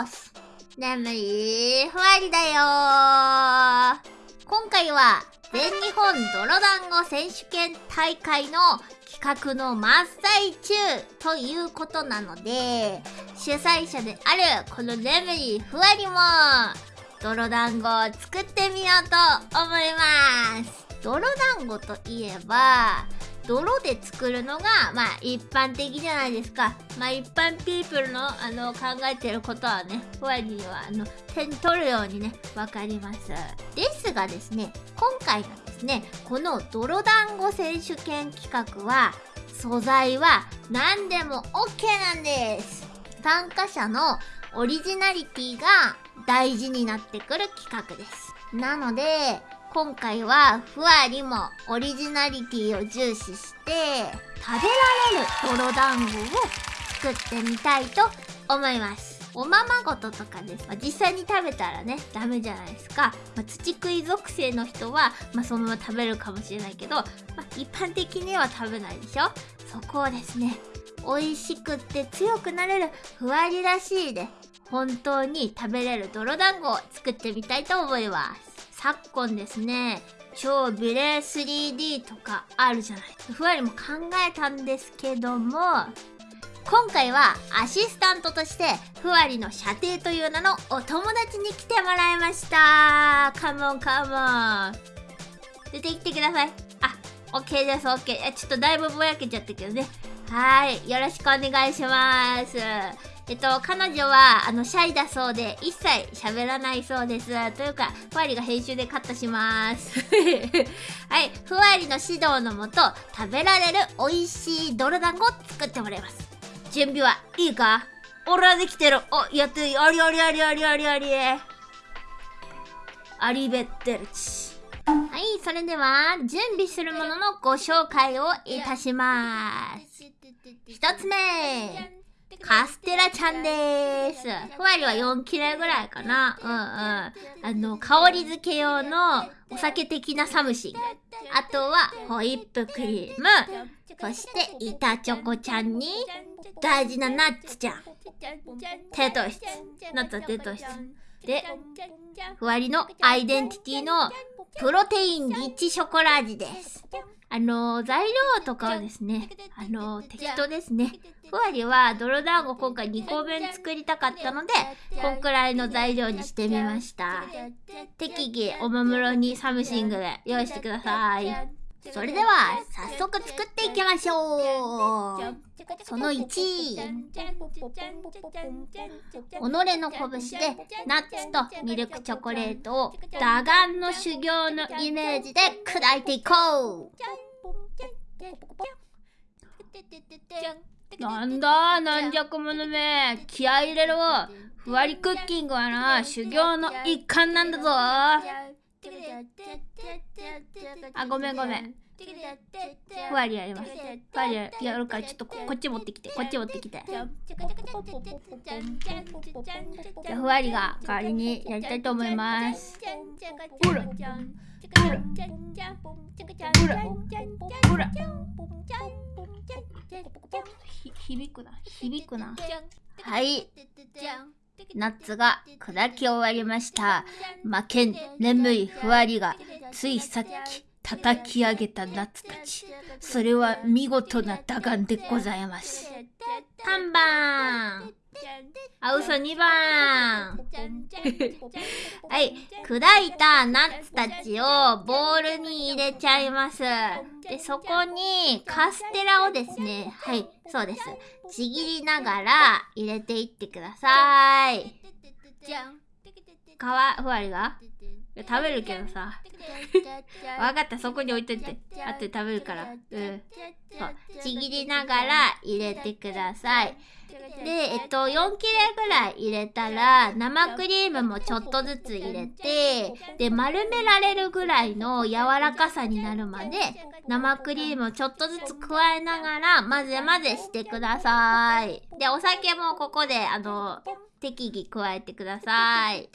ース。眠いふわりだよ。今回は全日本泥団子選手権大会の企画の真っ最中ということなので主催者であるこの眠いふわりも泥団子を作ってみようと思います。泥団子といえば泥で作るのが、まあ、一般的じゃないですか。まあ、一般ピープルの、あの、考えてることはね、ふわりには、あの、手に取るようにね、わかります。ですがですね、今回のですね、この泥団子選手権企画は、素材は何でも OK なんです。参加者のオリジナリティが大事になってくる企画です。なので、今回はふわりもオリジナリティを重視して食べられる泥団子を作ってみたいと思います。おままごととかです。まあ、実際に食べたらね、ダメじゃないですか。まあ、土食い属性の人は、まあ、そのまま食べるかもしれないけど、ま、一般的には食べないでしょそこをですね、美味しくって強くなれるふわりらしいで、本当に食べれる泥団子を作ってみたいと思います。昨今ですね、超ビレ 3D とかあるじゃない。ふわりも考えたんですけども、今回はアシスタントとしてふわりの射程という名のお友達に来てもらいました。カモンカモン。出てきてください。あ、OK です OK ちょっとだいぶぼやけちゃったけどね。はいよろしくお願いします。えっと、彼女は、あの、シャイだそうで、一切喋らないそうです。というか、ふわりが編集でカットします。はい、ふわりの指導のもと、食べられる美味しい泥団子を作ってもらいます。準備はいいか？俺はできてる。お、やって。ありありありありありあり。 Arrivederci。はい、それでは、準備するもののご紹介をいたします。一つ目。カステラちゃんです。ふわりは4切れぐらいかな。うんうん。あの、香り付け用のお酒的な something。あとはホイップクリーム。そして板チョコちゃんに大事なナッツちゃん。テトシツ。ナッツはテトシツ。で、ふわりのアイデンティティのプロテインリッチショコラ味です。あの、材料とかはですね、あの、適当ですね。ふわりは泥団子今回2個分作りたかったので、こんくらいの材料にしてみました。適宜おもむろに something で用意してください。それでは、早速作っていきましょう。その1、己の拳でナッツとミルクチョコレートを打岩の修行のイメージで砕いていこう。なんだ軟弱者め。気合い入れろ。ふわりクッキングはな修行の一環なんだぞ。あごめんごめん。ふわりやります。ふわりやるからちょっとこっち持ってきて。こっち持ってきて。じゃふわりが代わりにやりたいと思います。ほらほら。ほら。ほら響くな。響くな。はい。ナッツが砕き終わりました。負けん。眠いふわりがついさっき叩き上げたナッツたちそれは見事な打眼でございます3番あ、嘘2番 はい。砕いたナッツたちをボウルに入れちゃいます。で、そこにカステラをですね、はい、そうです。ちぎりながら入れていってください。皮、ふわりが？食べるけどさ。わかった、そこに置いといて。あとで食べるから。うん。そう。ちぎりながら入れてください。で、えっと、4切れぐらい入れたら、生クリームもちょっとずつ入れて、で、丸められるぐらいの柔らかさになるまで、生クリームをちょっとずつ加えながら、混ぜ混ぜしてください。で、お酒もここで、あの、適宜加えてください。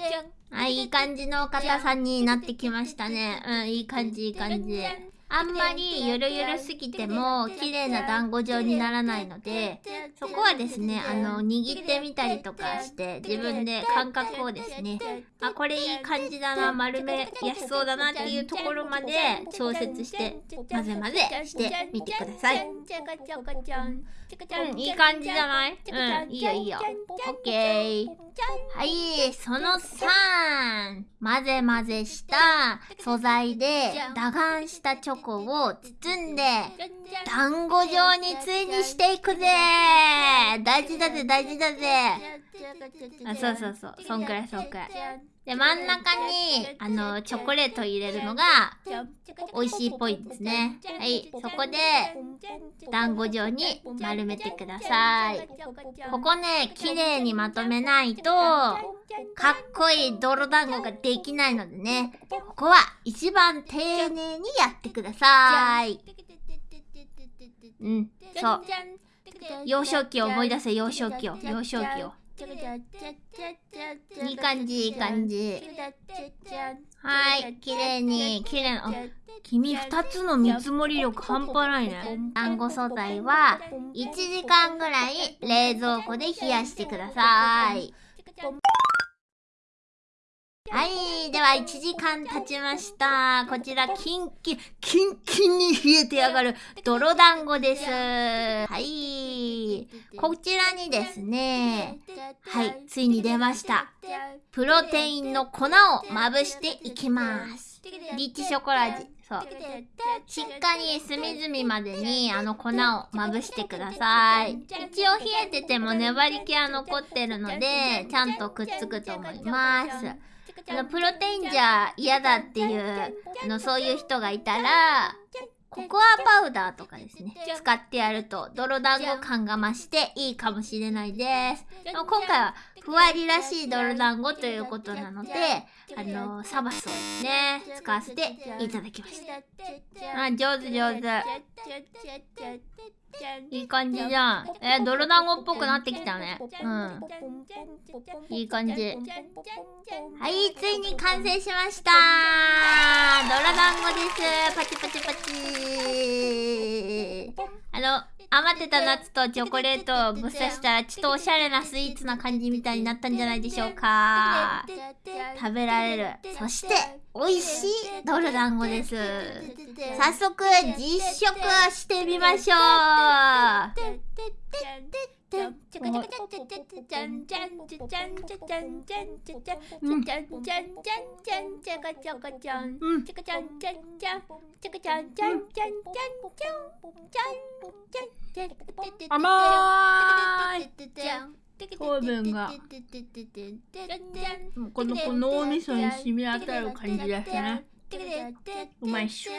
あ、いい感じの硬さになってきましたね。うん、いい感じ、いい感じ。あんまりゆるゆるすぎても綺麗な団子状にならないのでそこはですねあの握ってみたりとかして自分で感覚をですねあこれいい感じだな丸めやすそうだなっていうところまで調節して混ぜ混ぜしてみてください。うんいい感じじゃない？うんいいよいいよ。オッケー。はいその3混ぜ混ぜした素材で打眼したチョコを包んで団子状についにしていくぜ。大事だぜ大事だぜあそうそうそう。そんくらいそんくらい。で真ん中にあのチョコレート入れるのが美味しいっぽいですね。はい。そこで団子状に丸めてください。ここね綺麗にまとめないとかっこいい泥団子ができないのでね。ここは一番丁寧にやってください。うんそう。幼少期を思い出せ幼少期を幼少期をいい感じいい感じはい綺麗に綺麗な君2つの見積もり力半端ないね団子素材は1時間ぐらい冷蔵庫で冷やしてくださいはい。では、1時間経ちました。こちら、キンキン、キンキンに冷えてやがる泥団子です。はい。こちらにですね、はい。ついに出ました。プロテインの粉をまぶしていきます。リッチショコラ味。そう。しっかり隅々までにあの粉をまぶしてください。一応冷えてても粘り気は残ってるので、ちゃんとくっつくと思います。あのプロテインじゃ嫌だっていうのそういう人がいたらココアパウダーとかですね使ってやると泥団子感が増していいかもしれないです。でも今回はふわりらしい泥団子ということなのであのサバスをね使わせていただきました。あ上手上手。いい感じじゃん。え泥団子っぽくなってきたね。うん。いい感じ。はい、ついに完成しました。泥団子です。パチパチパチ。あの、余ってたナッツとチョコレートをぶっ刺したらちょっとおしゃれなスイーツな感じみたいになったんじゃないでしょうか。食べられる。そして美味しいドル団子です。早速実食してみましょう。甘い糖分がこのこの脳みそに染み当たる感じですねうまいっしょ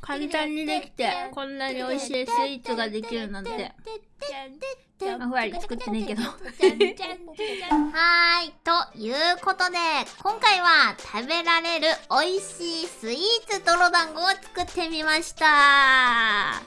簡単にできてこんなに美味しいスイーツができるなんてあふわり作ってねえけどはい。ということで、今回は食べられる美味しいスイーツ泥団子を作ってみました。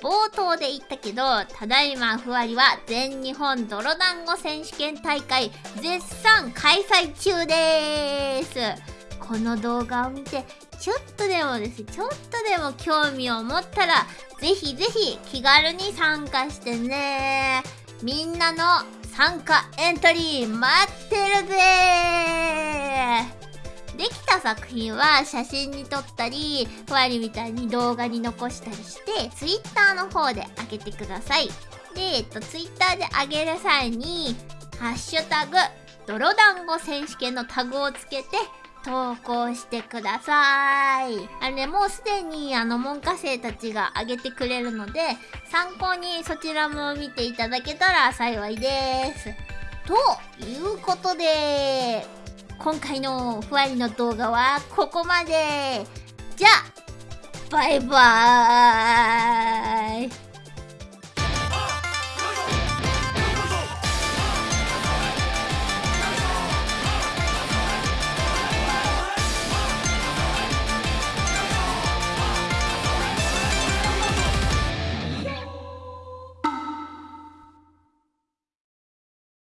冒頭で言ったけど、ただいまふわりは全日本泥団子選手権大会絶賛開催中です。この動画を見て、ちょっとでもです、ちょっとでも興味を持ったら、ぜひぜひ気軽に参加してね。みんなの参加エントリー待ってるぜできた作品は写真に撮ったり、ふわりみたいに動画に残したりして、Twitter の方で上げてください。で、えっと、Twitter で上げる際に、ハッシュタグ、泥団子選手権のタグをつけて、投稿してください。あのね、もうすでにあの門下生たちが上げてくれるので、参考にそちらも見ていただけたら幸いです。ということで、今回のふわりの動画はここまで。じゃあ、バイバーイ